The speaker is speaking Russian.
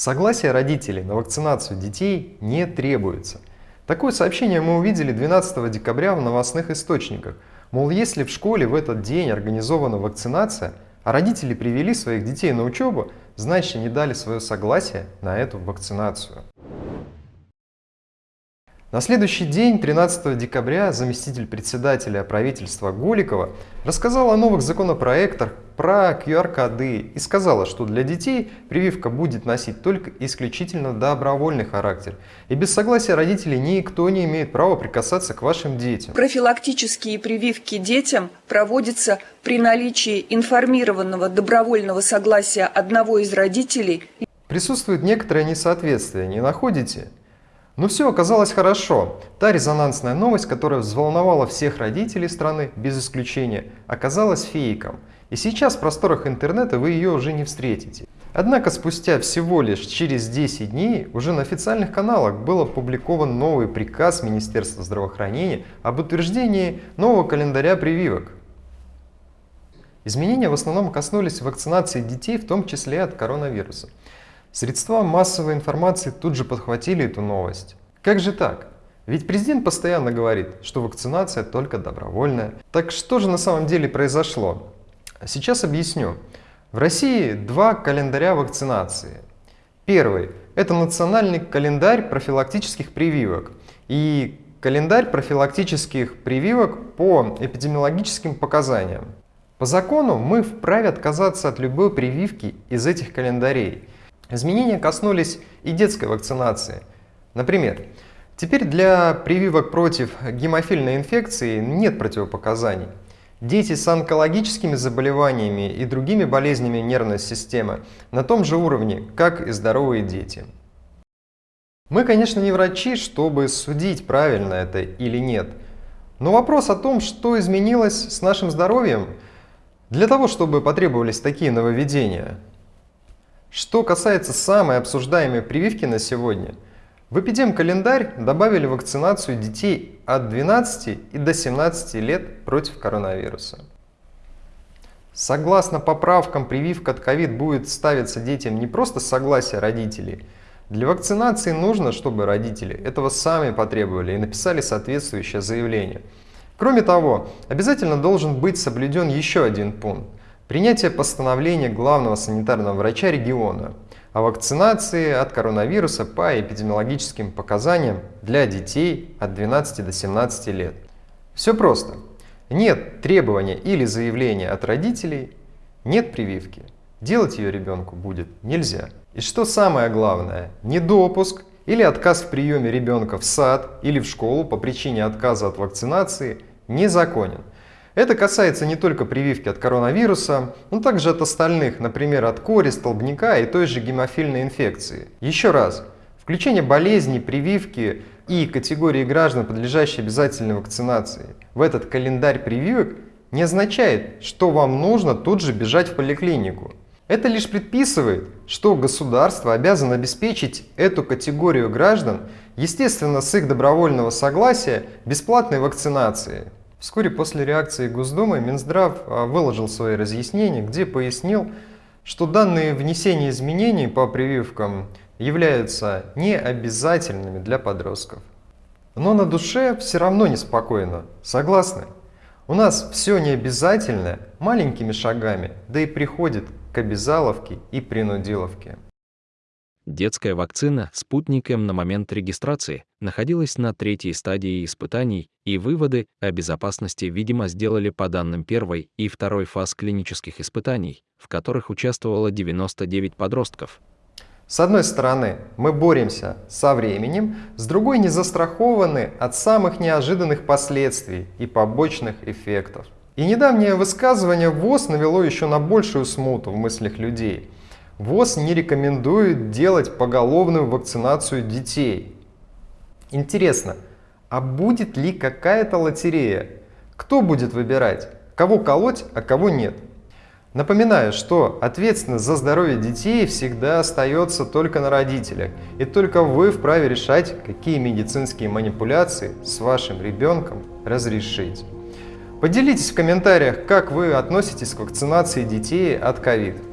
Согласие родителей на вакцинацию детей не требуется. Такое сообщение мы увидели 12 декабря в новостных источниках. Мол, если в школе в этот день организована вакцинация, а родители привели своих детей на учебу, значит они дали свое согласие на эту вакцинацию. На следующий день, 13 декабря, заместитель председателя правительства Голикова рассказал о новых законопроектах про QR-коды и сказала, что для детей прививка будет носить только исключительно добровольный характер. И без согласия родителей никто не имеет права прикасаться к вашим детям. Профилактические прививки детям проводятся при наличии информированного добровольного согласия одного из родителей. Присутствует некоторое несоответствие, не находите? Но все оказалось хорошо. Та резонансная новость, которая взволновала всех родителей страны, без исключения, оказалась фейком. И сейчас в просторах интернета вы ее уже не встретите. Однако спустя всего лишь через 10 дней уже на официальных каналах был опубликован новый приказ Министерства здравоохранения об утверждении нового календаря прививок. Изменения в основном коснулись вакцинации детей, в том числе от коронавируса. Средства массовой информации тут же подхватили эту новость. Как же так? Ведь президент постоянно говорит, что вакцинация только добровольная. Так что же на самом деле произошло? Сейчас объясню. В России два календаря вакцинации. Первый – это национальный календарь профилактических прививок и календарь профилактических прививок по эпидемиологическим показаниям. По закону мы вправе отказаться от любой прививки из этих календарей – Изменения коснулись и детской вакцинации. Например, теперь для прививок против гемофильной инфекции нет противопоказаний. Дети с онкологическими заболеваниями и другими болезнями нервной системы на том же уровне, как и здоровые дети. Мы, конечно, не врачи, чтобы судить, правильно это или нет. Но вопрос о том, что изменилось с нашим здоровьем, для того, чтобы потребовались такие нововведения – что касается самой обсуждаемой прививки на сегодня, в эпидем-календарь добавили вакцинацию детей от 12 и до 17 лет против коронавируса. Согласно поправкам, прививка от COVID будет ставиться детям не просто согласие родителей. Для вакцинации нужно, чтобы родители этого сами потребовали и написали соответствующее заявление. Кроме того, обязательно должен быть соблюден еще один пункт. Принятие постановления главного санитарного врача региона о вакцинации от коронавируса по эпидемиологическим показаниям для детей от 12 до 17 лет. Все просто. Нет требования или заявления от родителей, нет прививки. Делать ее ребенку будет нельзя. И что самое главное, недопуск или отказ в приеме ребенка в сад или в школу по причине отказа от вакцинации незаконен. Это касается не только прививки от коронавируса, но также от остальных, например, от кори, столбняка и той же гемофильной инфекции. Еще раз, включение болезней, прививки и категории граждан, подлежащие обязательной вакцинации, в этот календарь прививок не означает, что вам нужно тут же бежать в поликлинику. Это лишь предписывает, что государство обязано обеспечить эту категорию граждан, естественно, с их добровольного согласия, бесплатной вакцинацией. Вскоре после реакции Госдумы Минздрав а, выложил свои разъяснения, где пояснил, что данные внесения изменений по прививкам являются необязательными для подростков. Но на душе все равно неспокойно, согласны? У нас все необязательное маленькими шагами, да и приходит к обязаловке и принудиловке. Детская вакцина «Спутник М» на момент регистрации находилась на третьей стадии испытаний, и выводы о безопасности, видимо, сделали по данным первой и второй фаз клинических испытаний, в которых участвовало 99 подростков. С одной стороны, мы боремся со временем, с другой не застрахованы от самых неожиданных последствий и побочных эффектов. И недавнее высказывание ВОЗ навело еще на большую смуту в мыслях людей – ВОЗ не рекомендует делать поголовную вакцинацию детей. Интересно, а будет ли какая-то лотерея? Кто будет выбирать, кого колоть, а кого нет? Напоминаю, что ответственность за здоровье детей всегда остается только на родителях, и только вы вправе решать, какие медицинские манипуляции с вашим ребенком разрешить. Поделитесь в комментариях, как вы относитесь к вакцинации детей от COVID.